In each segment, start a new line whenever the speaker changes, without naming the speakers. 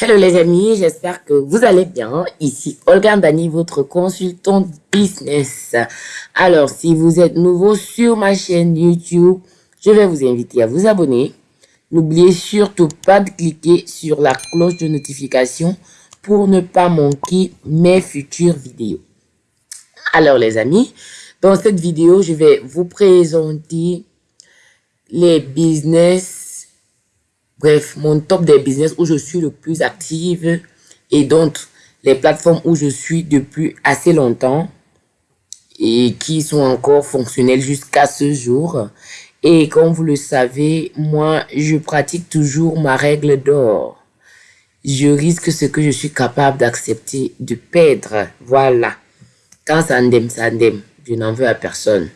Hello les amis, j'espère que vous allez bien. Ici Olga Dani, votre consultante business. Alors, si vous êtes nouveau sur ma chaîne YouTube, je vais vous inviter à vous abonner. N'oubliez surtout pas de cliquer sur la cloche de notification pour ne pas manquer mes futures vidéos. Alors les amis, dans cette vidéo, je vais vous présenter les business Bref, mon top des business où je suis le plus active et donc les plateformes où je suis depuis assez longtemps et qui sont encore fonctionnelles jusqu'à ce jour. Et comme vous le savez, moi, je pratique toujours ma règle d'or. Je risque ce que je suis capable d'accepter de perdre. Voilà. Quand ça ndème, ça ndème. Je n'en veux à personne.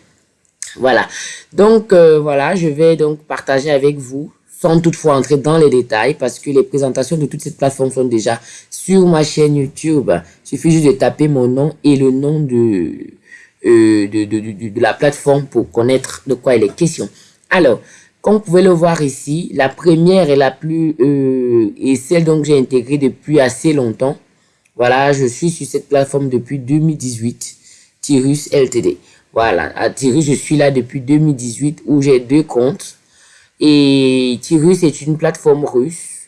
Voilà. Donc, euh, voilà, je vais donc partager avec vous sans toutefois entrer dans les détails parce que les présentations de toutes ces plateformes sont déjà sur ma chaîne YouTube. Il suffit juste de taper mon nom et le nom de, euh, de, de, la plateforme pour connaître de quoi il est question. Alors, comme vous pouvez le voir ici, la première est la plus euh, et celle dont j'ai intégré depuis assez longtemps. Voilà, je suis sur cette plateforme depuis 2018, Tirus LTD. Voilà, à Tirus, je suis là depuis 2018 où j'ai deux comptes. Et Tirus est une plateforme russe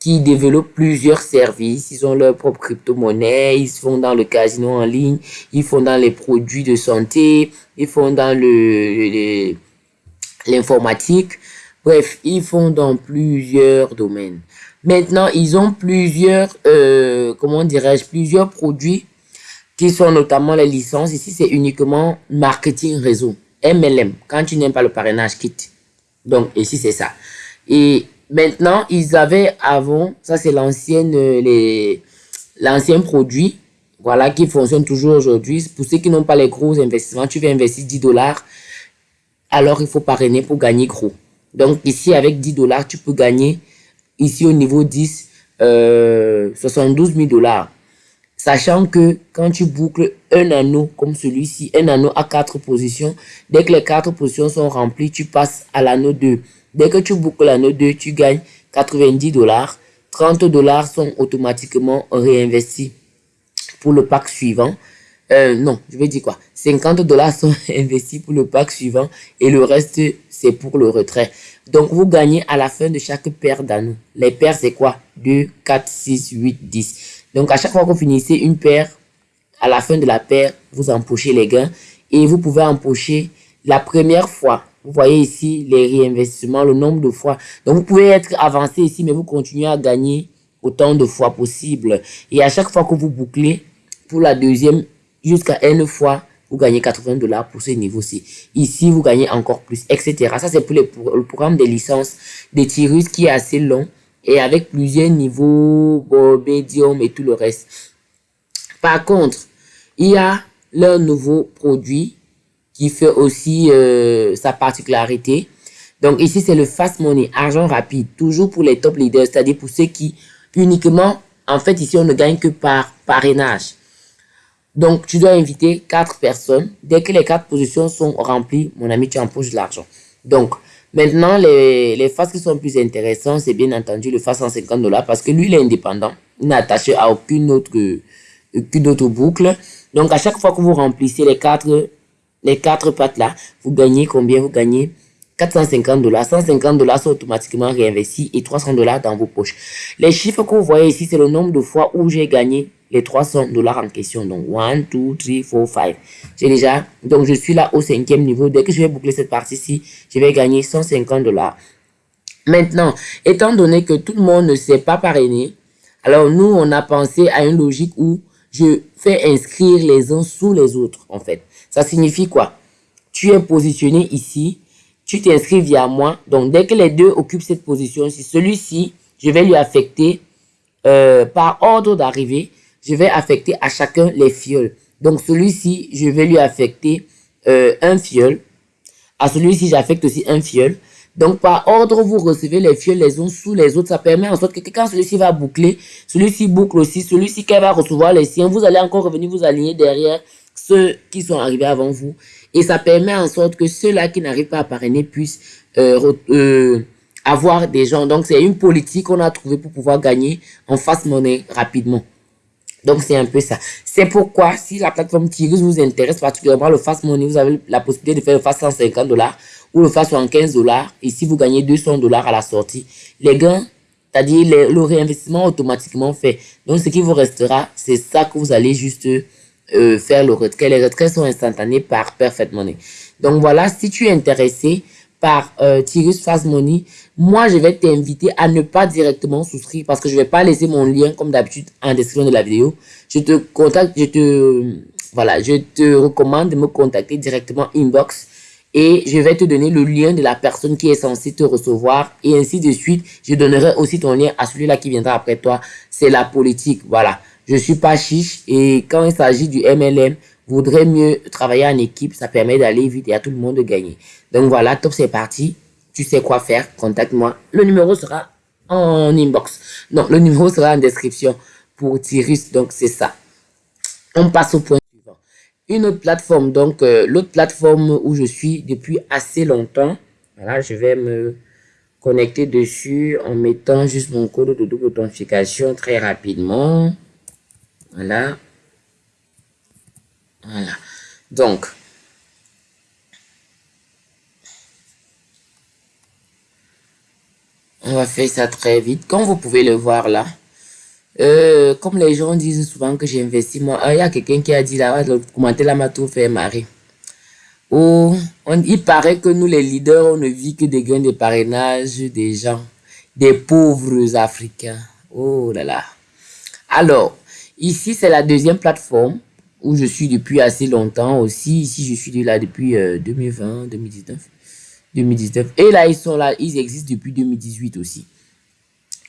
qui développe plusieurs services. Ils ont leur propre crypto-monnaie, ils font dans le casino en ligne, ils font dans les produits de santé, ils font dans le l'informatique. Bref, ils font dans plusieurs domaines. Maintenant, ils ont plusieurs, euh, comment dirais-je, plusieurs produits qui sont notamment les licences. Ici, c'est uniquement marketing réseau. MLM. Quand tu n'aimes pas le parrainage, quitte. Donc, ici, c'est ça. Et maintenant, ils avaient avant, ça c'est euh, l'ancien produit, voilà, qui fonctionne toujours aujourd'hui. Pour ceux qui n'ont pas les gros investissements, tu veux investir 10 dollars, alors il faut parrainer pour gagner gros. Donc, ici, avec 10 dollars, tu peux gagner, ici au niveau 10, euh, 72 000 dollars. Sachant que quand tu boucles un anneau comme celui-ci, un anneau à quatre positions, dès que les quatre positions sont remplies, tu passes à l'anneau 2. Dès que tu boucles l'anneau 2, tu gagnes 90 dollars. 30 dollars sont automatiquement réinvestis pour le pack suivant. Euh, non, je vais dire quoi? 50 dollars sont investis pour le pack suivant et le reste, c'est pour le retrait. Donc, vous gagnez à la fin de chaque paire d'anneaux. Les paires, c'est quoi? 2, 4, 6, 8, 10. Donc, à chaque fois que vous finissez une paire, à la fin de la paire, vous empochez les gains et vous pouvez empocher la première fois. Vous voyez ici les réinvestissements, le nombre de fois. Donc, vous pouvez être avancé ici, mais vous continuez à gagner autant de fois possible. Et à chaque fois que vous bouclez, pour la deuxième, jusqu'à une fois, vous gagnez 80 dollars pour ce niveau-ci. Ici, vous gagnez encore plus, etc. Ça, c'est pour, le programme des licences des Tirus qui est assez long et avec plusieurs niveaux, médium et tout le reste. Par contre, il y a leur nouveau produit qui fait aussi euh, sa particularité. Donc ici, c'est le fast money, argent rapide, toujours pour les top leaders, c'est-à-dire pour ceux qui uniquement, en fait, ici, on ne gagne que par parrainage. Donc, tu dois inviter quatre personnes. Dès que les quatre positions sont remplies, mon ami, tu empoches de l'argent. Donc, Maintenant, les, les phases qui sont plus intéressantes, c'est bien entendu le phase 150 dollars parce que lui, il est indépendant. Il n'est attaché à aucune autre, aucune autre boucle. Donc, à chaque fois que vous remplissez les quatre, les quatre pattes là, vous gagnez combien? Vous gagnez 450 dollars. 150 dollars sont automatiquement réinvestis et 300 dollars dans vos poches. Les chiffres que vous voyez ici, c'est le nombre de fois où j'ai gagné les 300 dollars en question. Donc, 1, 2, 3, 4, 5. J'ai déjà, donc je suis là au cinquième niveau. Dès que je vais boucler cette partie-ci, je vais gagner 150 dollars. Maintenant, étant donné que tout le monde ne s'est pas parrainé, alors nous, on a pensé à une logique où je fais inscrire les uns sous les autres, en fait. Ça signifie quoi? Tu es positionné ici, tu t'inscris via moi. Donc, dès que les deux occupent cette position, si celui-ci, je vais lui affecter euh, par ordre d'arrivée je vais affecter à chacun les fioles. Donc celui-ci, je vais lui affecter euh, un fiole. À celui-ci, j'affecte aussi un fiole. Donc par ordre, vous recevez les fioles les uns sous les autres. Ça permet en sorte que quand celui-ci va boucler, celui-ci boucle aussi, celui-ci qui va recevoir les siens, vous allez encore revenir vous aligner derrière ceux qui sont arrivés avant vous. Et ça permet en sorte que ceux-là qui n'arrivent pas à parrainer puissent euh, euh, avoir des gens. Donc, c'est une politique qu'on a trouvée pour pouvoir gagner en face monnaie rapidement. Donc, c'est un peu ça. C'est pourquoi, si la plateforme Tigris vous intéresse particulièrement le fast money, vous avez la possibilité de faire le fast 150 dollars ou le fast 75 dollars. Et si vous gagnez 200 dollars à la sortie, les gains, c'est-à-dire le réinvestissement automatiquement fait. Donc, ce qui vous restera, c'est ça que vous allez juste euh, faire le retrait. Les retraits sont instantanés par Perfect Money. Donc, voilà, si tu es intéressé, par euh, Money, moi, je vais t'inviter à ne pas directement souscrire parce que je vais pas laisser mon lien comme d'habitude en description de la vidéo. Je te contacte, je te, voilà, je te recommande de me contacter directement inbox et je vais te donner le lien de la personne qui est censée te recevoir et ainsi de suite. Je donnerai aussi ton lien à celui-là qui viendra après toi. C'est la politique, voilà. Je suis pas chiche et quand il s'agit du MLM, voudrait mieux travailler en équipe, ça permet d'aller vite et à tout le monde de gagner. Donc voilà, top, c'est parti. Tu sais quoi faire, contacte-moi. Le numéro sera en inbox. Non, le numéro sera en description pour Tyrus, donc c'est ça. On passe au point suivant. Une autre plateforme, donc euh, l'autre plateforme où je suis depuis assez longtemps. Voilà, je vais me connecter dessus en mettant juste mon code de double authentification très rapidement. Voilà. Voilà. Donc, on va faire ça très vite. Comme vous pouvez le voir là, euh, comme les gens disent souvent que j'investis, moi, ah, il y a quelqu'un qui a dit là, le commentaire là m'a tout fait marrer. Oh, il paraît que nous les leaders, on ne vit que des gains de parrainage des gens, des pauvres Africains. Oh là là. Alors, ici c'est la deuxième plateforme où je suis depuis assez longtemps aussi. Ici, je suis là depuis 2020, 2019. 2019. Et là, ils sont là, ils existent depuis 2018 aussi.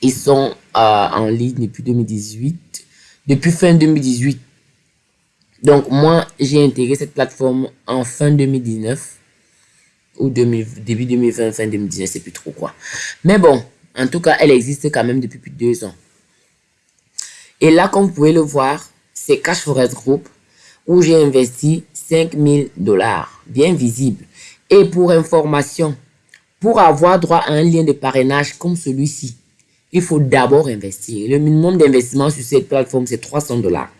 Ils sont euh, en ligne depuis 2018, depuis fin 2018. Donc, moi, j'ai intégré cette plateforme en fin 2019 ou début 2020, fin 2019, c'est plus trop quoi. Mais bon, en tout cas, elle existe quand même depuis plus de deux ans. Et là, comme vous pouvez le voir, c'est Cash Forest Group où j'ai investi 5000 dollars, bien visible. Et pour information, pour avoir droit à un lien de parrainage comme celui-ci, il faut d'abord investir. Le minimum d'investissement sur cette plateforme, c'est 300 dollars.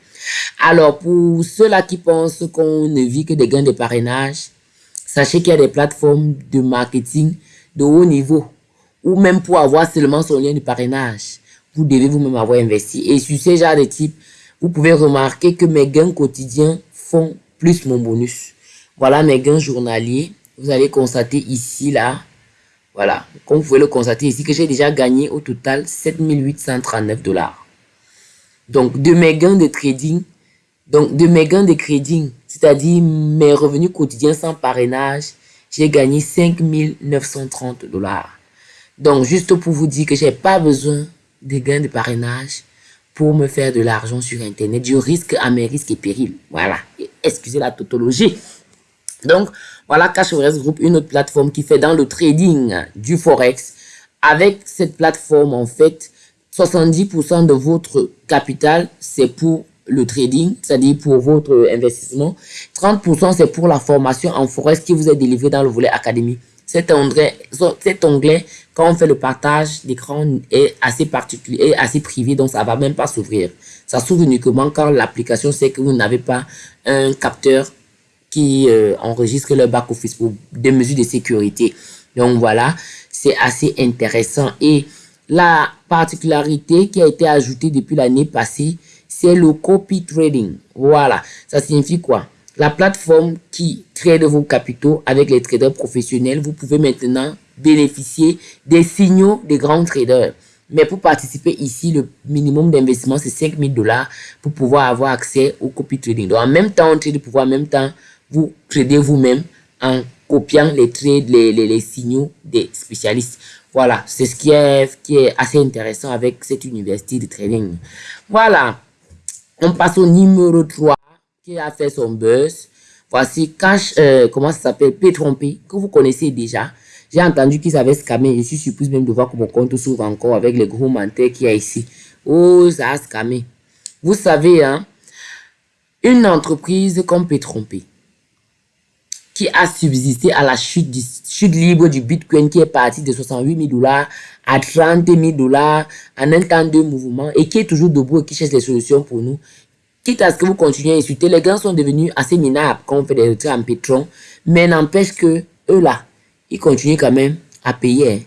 Alors, pour ceux-là qui pensent qu'on ne vit que des gains de parrainage, sachez qu'il y a des plateformes de marketing de haut niveau, ou même pour avoir seulement son lien de parrainage, vous devez vous-même avoir investi. Et sur ces genre de type, vous pouvez remarquer que mes gains quotidiens font plus mon bonus. Voilà mes gains journaliers. Vous allez constater ici, là, voilà, comme vous pouvez le constater ici, que j'ai déjà gagné au total 7839 dollars. Donc, de mes gains de trading, donc de mes gains de trading, c'est-à-dire mes revenus quotidiens sans parrainage, j'ai gagné 5930 dollars. Donc, juste pour vous dire que j'ai pas besoin de gains de parrainage pour me faire de l'argent sur Internet. Du risque à mes risques et périls. Voilà. Excusez la tautologie. Donc, voilà Cash Group, une autre plateforme qui fait dans le trading du Forex. Avec cette plateforme, en fait, 70% de votre capital, c'est pour le trading, c'est-à-dire pour votre investissement. 30% c'est pour la formation en Forex qui vous est délivrée dans le volet académie. Cet onglet, cet onglet, quand on fait le partage d'écran, est assez particulier, est assez privé, donc ça va même pas s'ouvrir. Ça s'ouvre uniquement quand l'application sait que vous n'avez pas un capteur qui euh, enregistre le back-office pour des mesures de sécurité. Donc voilà, c'est assez intéressant. Et la particularité qui a été ajoutée depuis l'année passée, c'est le copy trading. Voilà, ça signifie quoi? La plateforme qui trade vos capitaux avec les traders professionnels, vous pouvez maintenant bénéficier des signaux des grands traders. Mais pour participer ici, le minimum d'investissement, c'est 5000 dollars pour pouvoir avoir accès au copy trading. Donc, en même temps, on trade pouvoir en même temps vous trader vous-même en copiant les trades, les, les, signaux des spécialistes. Voilà, c'est ce qui est, qui est assez intéressant avec cette université de trading. Voilà, on passe au numéro 3 qui a fait son buzz. Voici Cash, euh, comment ça s'appelle, p que vous connaissez déjà. J'ai entendu qu'ils avaient scamé. Je suis surprise même de voir que mon compte s'ouvre encore avec les gros manteaux qu'il y a ici. Oh, ça a scamé. Vous savez, hein, une entreprise comme p qui a subsisté à la chute, du, chute libre du Bitcoin qui est parti de 68 000 dollars à 30 000 dollars en un temps de mouvement et qui est toujours debout et qui cherche des solutions pour nous. Quitte à ce que vous continuez à insulter, les gars sont devenus assez minables quand on fait des retraits en pétrole, mais n'empêche que eux là, ils continuent quand même à payer. Hein.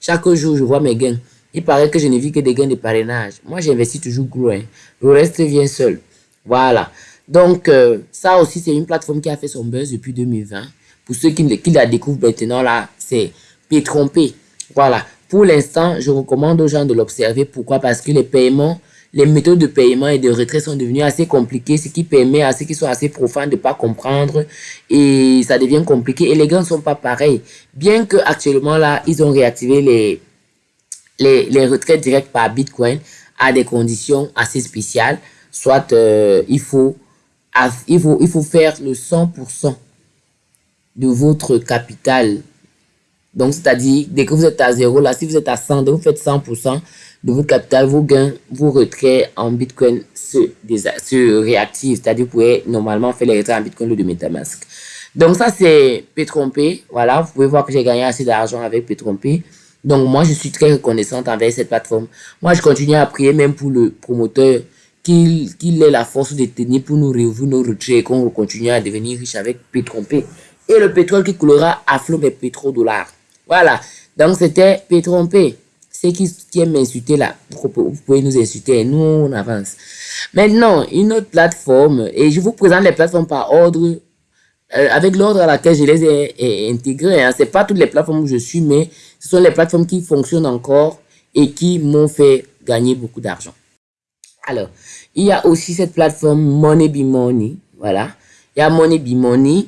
Chaque jour, je vois mes gains. Il paraît que je ne vis que des gains de parrainage. Moi, j'investis toujours gros. Hein. Le reste vient seul. Voilà. Donc, euh, ça aussi, c'est une plateforme qui a fait son buzz depuis 2020. Pour ceux qui, la découvrent maintenant, là, c'est P-Trompé. Voilà. Pour l'instant, je recommande aux gens de l'observer. Pourquoi? Parce que les paiements, les méthodes de paiement et de retrait sont devenues assez compliquées, ce qui permet à ceux qui sont assez profanes de ne pas comprendre et ça devient compliqué. Et les gars ne sont pas pareils. Bien que actuellement là, ils ont réactivé les, les, les retraits directs par Bitcoin à des conditions assez spéciales. Soit euh, il faut il faut, il faut faire le 100% de votre capital. Donc, c'est-à-dire, dès que vous êtes à zéro, là, si vous êtes à 100, vous faites 100% de votre capital, vos gains, vos retraits en Bitcoin se, se réactivent. C'est-à-dire, vous pouvez normalement faire les retraits en Bitcoin ou de Metamask. Donc, ça, c'est P3P. Voilà, vous pouvez voir que j'ai gagné assez d'argent avec P3P. Donc, moi, je suis très reconnaissante envers cette plateforme. Moi, je continue à prier même pour le promoteur qu'il qu ait la force de tenir pour nous réouvrir nos retraits et qu'on continue à devenir riche avec P3P. Et le pétrole qui coulera à flot des pétrodollars. Voilà. Donc, c'était Petrompe. Ceux qui, qui aiment insulter là, vous pouvez nous insulter. Nous, on avance. Maintenant, une autre plateforme, et je vous présente les plateformes par ordre, euh, avec l'ordre à laquelle je les ai, ai intégrées. Hein. c'est pas toutes les plateformes où je suis, mais ce sont les plateformes qui fonctionnent encore et qui m'ont fait gagner beaucoup d'argent. Alors, il y a aussi cette plateforme Money Be Money, voilà. Il y a Money Be Money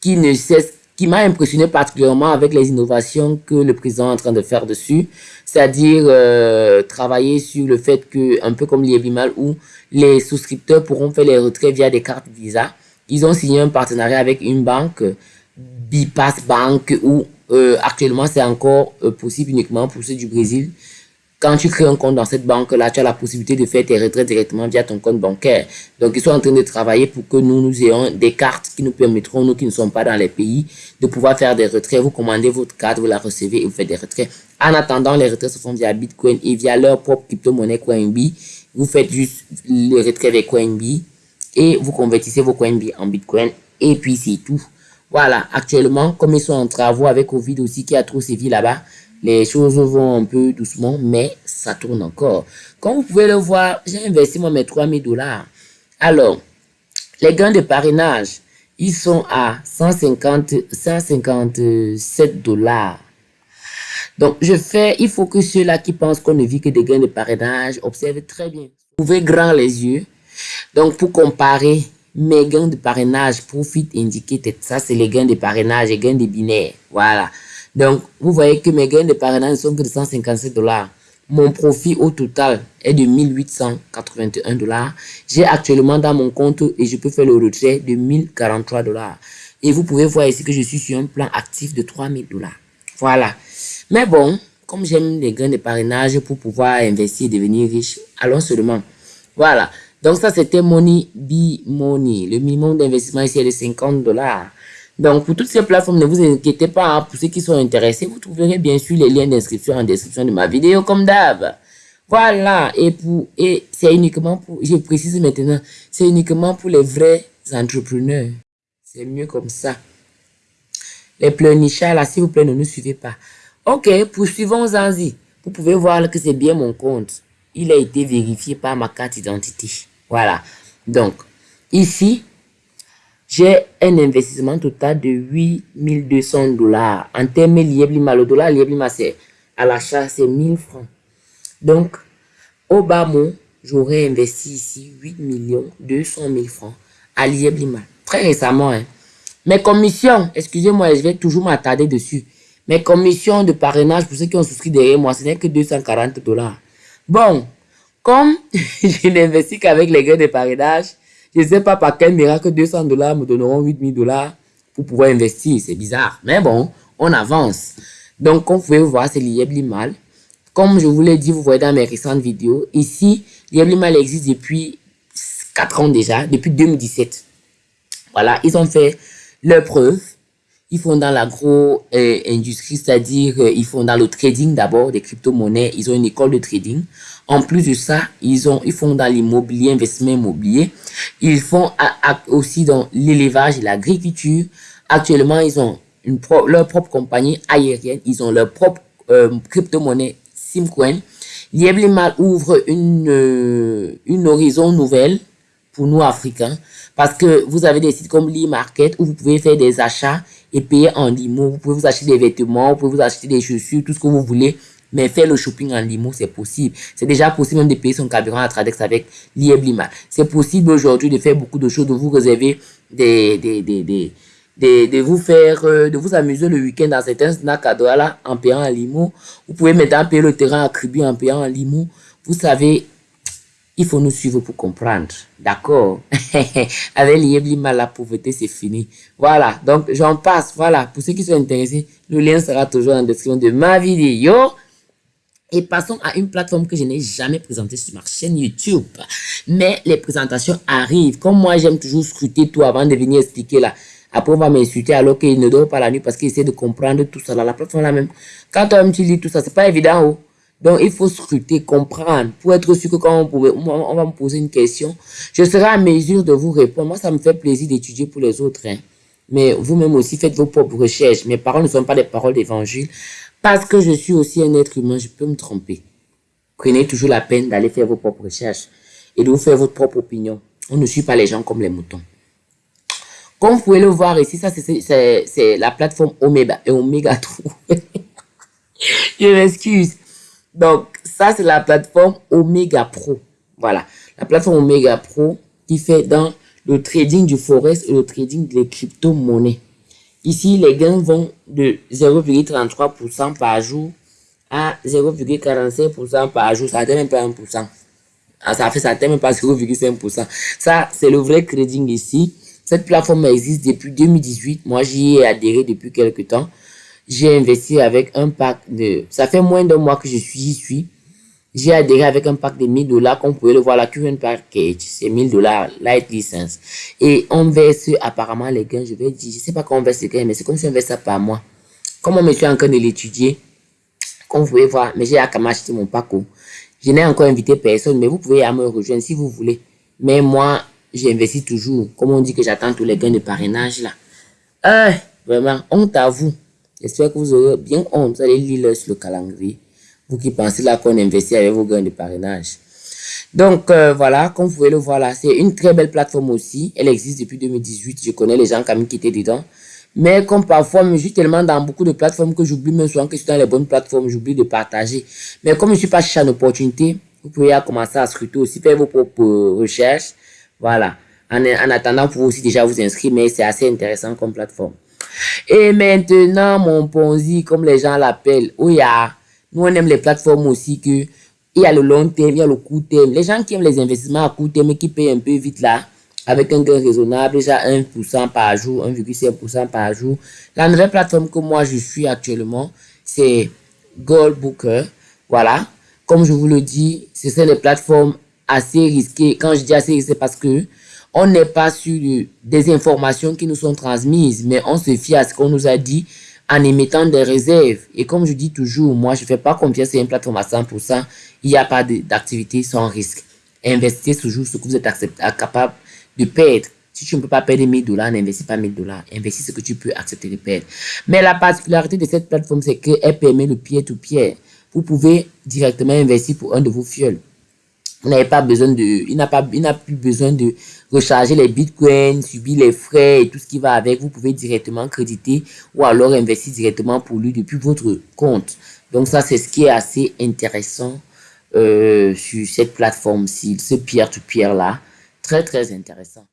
qui ne cesse qui m'a impressionné particulièrement avec les innovations que le président est en train de faire dessus, c'est-à-dire euh, travailler sur le fait que, un peu comme l'IEBIMAL, où les souscripteurs pourront faire les retraits via des cartes Visa. Ils ont signé un partenariat avec une banque, Bipass Bank, où euh, actuellement c'est encore euh, possible uniquement pour ceux du Brésil quand tu crées un compte dans cette banque-là, tu as la possibilité de faire tes retraits directement via ton compte bancaire. Donc, ils sont en train de travailler pour que nous, nous ayons des cartes qui nous permettront, nous qui ne sommes pas dans les pays, de pouvoir faire des retraits. Vous commandez votre carte, vous la recevez et vous faites des retraits. En attendant, les retraits se font via Bitcoin et via leur propre crypto-monnaie CoinB. Vous faites juste les retraits avec CoinB et vous convertissez vos CoinB en Bitcoin et puis c'est tout. Voilà, actuellement, comme ils sont en travaux avec Covid aussi qui a trop sévi là-bas, les choses vont un peu doucement, mais ça tourne encore. Comme vous pouvez le voir, j'ai investi moi mes 3000 dollars. Alors, les gains de parrainage, ils sont à 150, 157 dollars. Donc, je fais, il faut que ceux-là qui pensent qu'on ne vit que des gains de parrainage observent très bien. Ouvrez grand les yeux. Donc, pour comparer mes gains de parrainage, profit indicated, ça c'est les gains de parrainage et gains de binaire. Voilà. Donc, vous voyez que mes gains de parrainage sont que de 157 dollars. Mon profit au total est de 1881 dollars. J'ai actuellement dans mon compte et je peux faire le retrait de 1043 dollars. Et vous pouvez voir ici que je suis sur un plan actif de 3000 dollars. Voilà. Mais bon, comme j'aime les gains de parrainage pour pouvoir investir et devenir riche, allons seulement. Voilà. Donc ça, c'était Money Be Money. Le minimum d'investissement ici est de 50 dollars. Donc, pour toutes ces plateformes, ne vous inquiétez pas. Hein. pour ceux qui sont intéressés, vous trouverez bien sûr les liens d'inscription en description de ma vidéo, comme d'hab. Voilà. Et pour, et c'est uniquement pour, je précise maintenant, c'est uniquement pour les vrais entrepreneurs. C'est mieux comme ça. Les pleurnichards, là, s'il vous plaît, ne nous suivez pas. Ok, poursuivons Zanzi. Vous pouvez voir que c'est bien mon compte. Il a été vérifié par ma carte d'identité. Voilà. Donc, ici, j'ai un investissement total de 8200 dollars. En termes Lieblima, le dollar Lieblima, c'est à l'achat, c'est 1000 francs. Donc, au bas mot, j'aurais investi ici 8 millions 200 000 francs à Lieblima. Très récemment, hein. Mes commissions, excusez-moi, je vais toujours m'attarder dessus. Mes commissions de parrainage pour ceux qui ont souscrit derrière moi, ce n'est que 240 dollars. Bon, comme je n'investis qu'avec les gains de parrainage, je ne sais pas par quel miracle 200 dollars me donneront 8000 dollars pour pouvoir investir. C'est bizarre. Mais bon, on avance. Donc, comme vous pouvez voir, c'est l'IEBLIMAL. Comme je vous l'ai dit, vous voyez dans mes récentes vidéos, ici, l'IEBLIMAL existe depuis 4 ans déjà, depuis 2017. Voilà, ils ont fait leur preuve. Ils font dans l'agro-industrie, c'est-à-dire ils font dans le trading d'abord des crypto-monnaies. Ils ont une école de trading. En plus de ça, ils, ont, ils font dans l'immobilier, investissement immobilier. Ils font aussi dans l'élevage l'agriculture. Actuellement, ils ont leur propre compagnie aérienne. Ils ont leur propre euh, crypto-monnaie Simcoin. Lieblimal ouvre une, euh, une horizon nouvelle pour nous Africains parce que vous avez des sites comme l'e-market où vous pouvez faire des achats et payer en limo. Vous pouvez vous acheter des vêtements, vous pouvez vous acheter des chaussures, tout ce que vous voulez. Mais faire le shopping en limo, c'est possible. C'est déjà possible même de payer son carburant à Tradex avec l'Ieblima. C'est possible aujourd'hui de faire beaucoup de choses, de vous réserver des, des, des, des de, vous faire, euh, de vous amuser le week-end dans certains snacks à Douala en payant en limo. Vous pouvez maintenant payer le terrain à Kribi en payant en limo. Vous savez, il faut nous suivre pour comprendre. D'accord? Avec l'Ieblima, la pauvreté, c'est fini. Voilà, donc j'en passe. Voilà, pour ceux qui sont intéressés, le lien sera toujours en description de ma vidéo. Et passons à une plateforme que je n'ai jamais présentée sur ma chaîne YouTube. Mais les présentations arrivent. Comme moi, j'aime toujours scruter tout avant de venir expliquer là. Après, on va m'insulter alors qu'il ne dort pas la nuit parce qu'il essaie de comprendre tout ça. la plateforme là même. Quand tu lis tout ça, c'est pas évident. Oh. Donc, il faut scruter, comprendre, pour être sûr que quand on, pouvait, on, va me poser une question, je serai à mesure de vous répondre. Moi, ça me fait plaisir d'étudier pour les autres. Hein. Mais vous-même aussi, faites vos propres recherches. Mes paroles ne sont pas des paroles d'évangile. Parce que je suis aussi un être humain, je peux me tromper. Prenez toujours la peine d'aller faire vos propres recherches et de vous faire votre propre opinion. On ne suit pas les gens comme les moutons. Comme vous pouvez le voir ici, ça c'est la plateforme Omega, Omega 3. je m'excuse. Donc, ça c'est la plateforme Omega Pro. Voilà. La plateforme Omega Pro qui fait dans le trading du forex et le trading des crypto-monnaies. Ici, les gains vont de 0,33% par jour à 0,45% par jour. Ça n'atteint même pas 1%. Ah, ça fait ça même pas 0,5%. Ça, c'est le vrai trading ici. Cette plateforme existe depuis 2018. Moi, j'y ai adhéré depuis quelques temps. J'ai investi avec un pack de... Ça fait moins d'un mois que je suis, j'y suis. J'ai adhéré avec un pack de 1000 dollars, comme vous pouvez le voir, la current package, c'est 1000 dollars, light license. Et on verse apparemment les gains, je vais dire, je sais pas comment on verse les gains, mais c'est comme si on verse ça par mois. Comme on me suis en train de l'étudier, comme vous pouvez voir, mais j'ai à acheter mon pack. Oh. Je n'ai encore invité personne, mais vous pouvez à me rejoindre si vous voulez. Mais moi, j'investis toujours. Comme on dit que j'attends tous les gains de parrainage là. Euh, vraiment, honte à vous. J'espère que vous aurez bien honte. Vous allez lire sur le calendrier. Vous qui pensez là qu'on investit avec vos gains de parrainage? Donc euh, voilà, comme vous pouvez le voir là, c'est une très belle plateforme aussi. Elle existe depuis 2018. Je connais les gens qui étaient dedans. Mais comme parfois, je suis tellement dans beaucoup de plateformes que j'oublie même souvent que je suis dans les bonnes plateformes, j'oublie de partager. Mais comme je suis pas cherché une opportunité, vous pouvez commencer à scruter aussi, faire vos propres recherches. Voilà. En, en attendant, vous pouvez aussi déjà vous inscrire, mais c'est assez intéressant comme plateforme. Et maintenant, mon Ponzi, comme les gens l'appellent, où il y a nous, on aime les plateformes aussi que il y a le long terme, il y a le court terme. Les gens qui aiment les investissements à court terme et qui payent un peu vite là, avec un gain raisonnable, déjà 1% par jour, 1,5% par jour. La nouvelle plateforme que moi je suis actuellement, c'est Gold Booker. Voilà. Comme je vous le dis, ce sont des plateformes assez risquées. Quand je dis assez risquées, parce que on n'est pas sur des informations qui nous sont transmises, mais on se fie à ce qu'on nous a dit en émettant des réserves. Et comme je dis toujours, moi, je ne fais pas confiance à une plateforme à 100%. Il n'y a pas d'activité sans risque. Investissez toujours ce que vous êtes capable de perdre. Si tu ne peux pas perdre 1000 dollars, n'investis pas 1000 dollars. Investis ce que tu peux accepter de perdre. Mais la particularité de cette plateforme, c'est qu'elle permet le pied-to-pied. Vous pouvez directement investir pour un de vos fioles. Vous pas besoin de, il n'a pas, il n'a plus besoin de recharger les bitcoins, subir les frais et tout ce qui va avec. Vous pouvez directement créditer ou alors investir directement pour lui depuis votre compte. Donc ça, c'est ce qui est assez intéressant euh, sur cette plateforme-ci, ce peer-to-peer là. Très, très intéressant.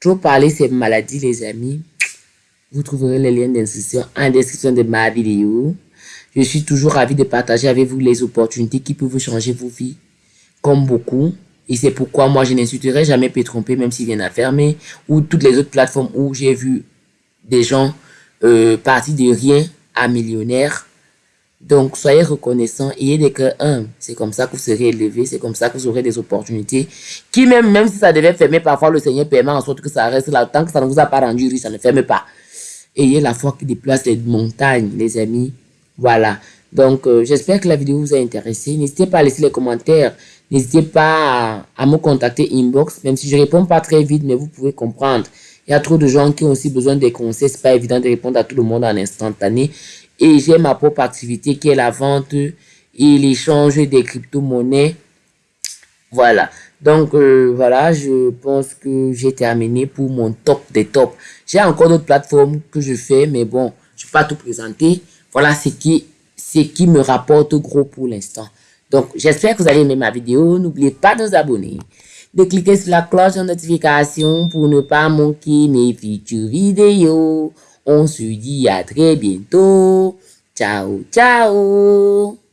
Trop parler ces maladies, les amis. Vous trouverez les liens d'inscription en description de ma vidéo. Je suis toujours ravi de partager avec vous les opportunités qui peuvent changer vos vies comme beaucoup. Et c'est pourquoi moi, je n'insulterai jamais Pétrompé, même s'il vient à fermer, ou toutes les autres plateformes où j'ai vu des gens euh, partir de rien à millionnaires. Donc, soyez reconnaissants, ayez des cœurs humbles. C'est comme ça que vous serez élevés, c'est comme ça que vous aurez des opportunités. Qui même, même si ça devait fermer, parfois le Seigneur permet en sorte que ça reste là. Tant que ça ne vous a pas rendu riche, ça ne ferme pas. Ayez la foi qui déplace les montagnes, les amis. Voilà. Donc, euh, j'espère que la vidéo vous a intéressé. N'hésitez pas à laisser les commentaires. N'hésitez pas à, me contacter inbox, même si je réponds pas très vite, mais vous pouvez comprendre. Il y a trop de gens qui ont aussi besoin des conseils. C'est pas évident de répondre à tout le monde en instantané. Et j'ai ma propre activité qui est la vente et l'échange des crypto-monnaies. Voilà. Donc, euh, voilà, je pense que j'ai terminé pour mon top des tops. J'ai encore d'autres plateformes que je fais, mais bon, je ne vais pas tout présenter. Voilà ce qui, ce qui me rapporte gros pour l'instant. Donc, j'espère que vous allez aimer ma vidéo. N'oubliez pas de vous abonner, de cliquer sur la cloche de notification pour ne pas manquer mes futures vidéos. On se dit à très bientôt. Ciao, ciao